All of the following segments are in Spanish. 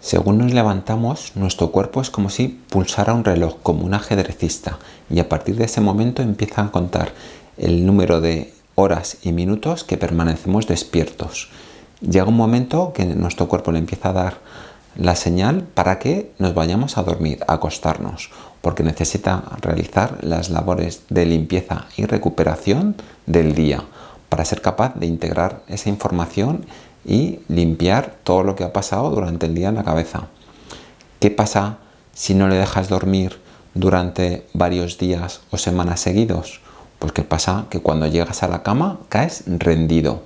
Según nos levantamos, nuestro cuerpo es como si pulsara un reloj, como un ajedrecista, y a partir de ese momento empieza a contar el número de horas y minutos que permanecemos despiertos. Llega un momento que nuestro cuerpo le empieza a dar la señal para que nos vayamos a dormir, a acostarnos, porque necesita realizar las labores de limpieza y recuperación del día para ser capaz de integrar esa información y limpiar todo lo que ha pasado durante el día en la cabeza. ¿Qué pasa si no le dejas dormir durante varios días o semanas seguidos? Pues que pasa que cuando llegas a la cama caes rendido,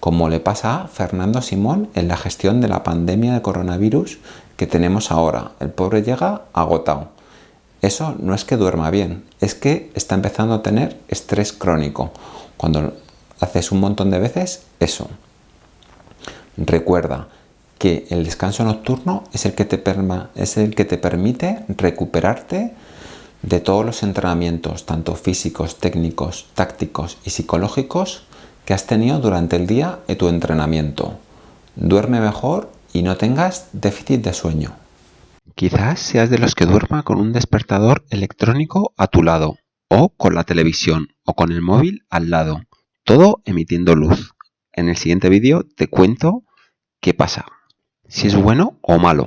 como le pasa a Fernando Simón en la gestión de la pandemia de coronavirus que tenemos ahora. El pobre llega agotado. Eso no es que duerma bien, es que está empezando a tener estrés crónico. Cuando haces un montón de veces eso. Recuerda que el descanso nocturno es el que te, es el que te permite recuperarte de todos los entrenamientos, tanto físicos, técnicos, tácticos y psicológicos que has tenido durante el día de tu entrenamiento. Duerme mejor y no tengas déficit de sueño. Quizás seas de los que duerma con un despertador electrónico a tu lado, o con la televisión, o con el móvil al lado, todo emitiendo luz. En el siguiente vídeo te cuento qué pasa, si es bueno o malo.